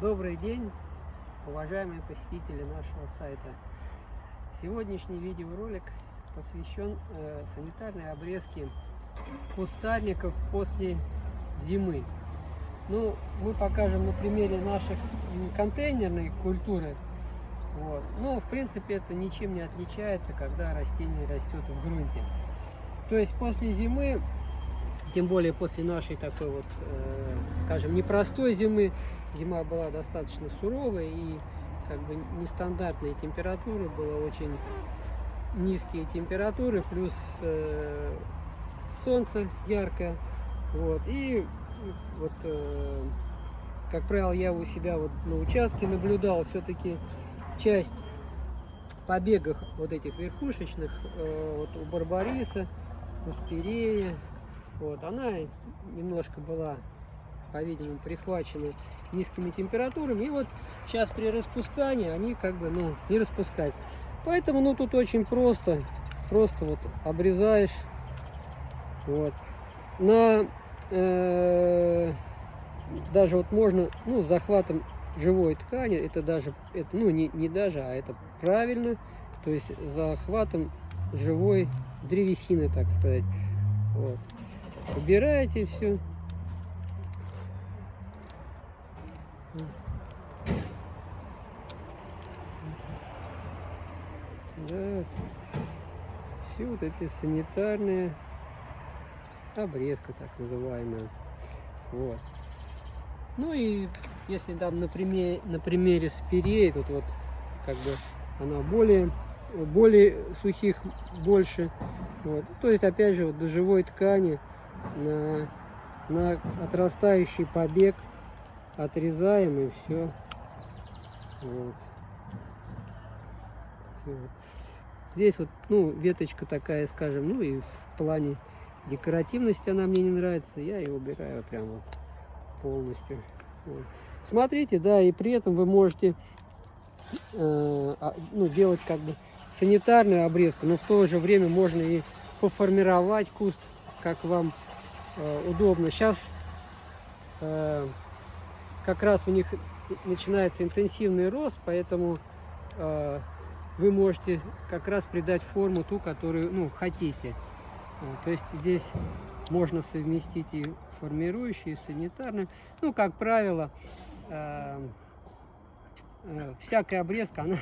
Добрый день, уважаемые посетители нашего сайта. Сегодняшний видеоролик посвящен э, санитарной обрезке кустарников после зимы. Ну, мы покажем на примере наших контейнерной культуры. Вот. Но, в принципе, это ничем не отличается, когда растение растет в грунте. То есть после зимы тем более после нашей такой вот, э, скажем, непростой зимы. Зима была достаточно суровая и как бы нестандартные температуры, было очень низкие температуры, плюс э, солнце яркое. Вот, и вот, э, как правило, я у себя вот на участке наблюдал все-таки часть побегов вот этих верхушечных, вот у Барбариса, у Спирея, вот, она немножко была, по-видимому, прихвачена низкими температурами. И вот сейчас при распускании они как бы, ну, не распускать. Поэтому, ну, тут очень просто. Просто вот обрезаешь. Вот. На... Э, даже вот можно, ну, с захватом живой ткани, это даже, это, ну, не, не даже, а это правильно. То есть захватом живой древесины, так сказать. Вот. Убираете все. Да, все вот эти санитарные обрезка так называемая. Вот. Ну и если там на примере, на примере спирей, тут вот как бы она более, более сухих больше. Вот. То есть опять же вот до живой ткани на, на отрастающий побег отрезаем и все. Вот. Здесь вот, ну, веточка такая, скажем, ну и в плане декоративности она мне не нравится, я ее убираю прямо вот полностью. Вот. Смотрите, да, и при этом вы можете э, а, ну, делать как бы санитарную обрезку, но в то же время можно и поформировать куст, как вам удобно. Сейчас э, как раз у них начинается интенсивный рост, поэтому э, вы можете как раз придать форму ту, которую ну, хотите. То есть здесь можно совместить и формирующие, и санитарные. Ну, как правило, всякая обрезка, она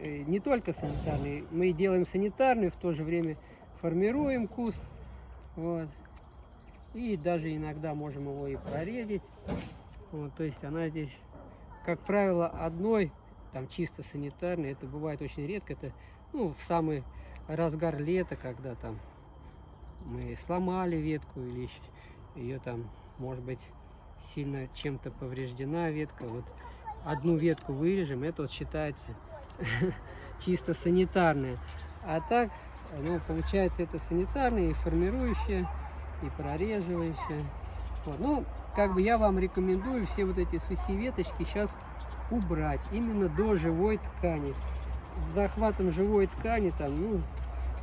не только санитарная. Мы делаем санитарную, в то же время формируем куст. Вот. И даже иногда можем его и проредить. Вот, то есть она здесь, как правило, одной, там чисто санитарной, это бывает очень редко. Это ну, в самый разгар лета, когда там мы сломали ветку или ее там, может быть, сильно чем-то повреждена ветка. Вот одну ветку вырежем, это вот считается чисто санитарная. А так, ну, получается, это санитарная и формирующая и прореживаешься. Вот. Ну, как бы я вам рекомендую все вот эти сухие веточки сейчас убрать именно до живой ткани. С захватом живой ткани там, ну,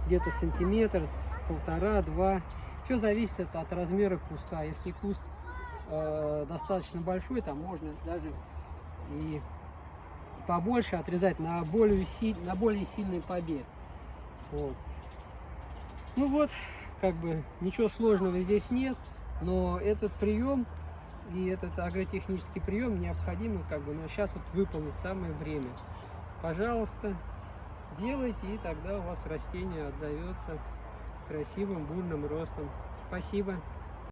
где-то сантиметр, полтора, два. Все зависит от, от размера куста. Если куст э, достаточно большой, там можно даже и побольше отрезать на более, на более сильный побег. Вот. Ну вот, как бы ничего сложного здесь нет, но этот прием и этот агротехнический прием необходимо как бы, но сейчас вот выполнить самое время. Пожалуйста, делайте, и тогда у вас растение отзовется красивым бурным ростом. Спасибо.